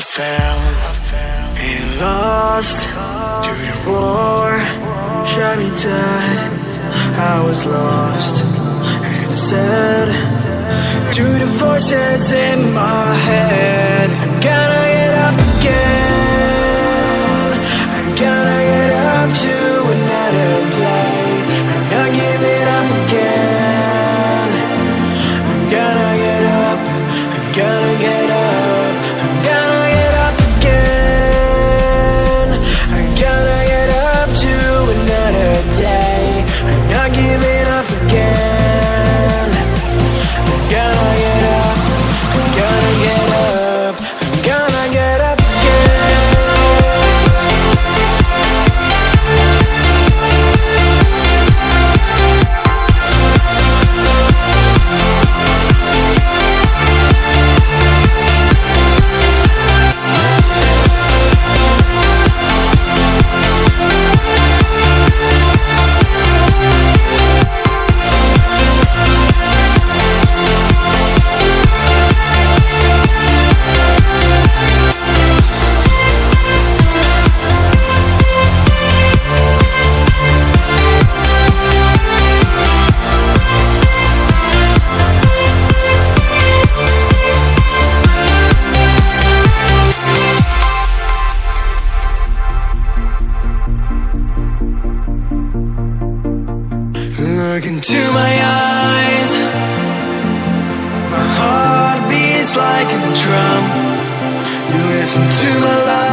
I fell and lost to the war. Shot me dead, I was lost. And sad To the voices in my head. I'm gonna Look into my eyes. My heart beats like a drum. You listen to my life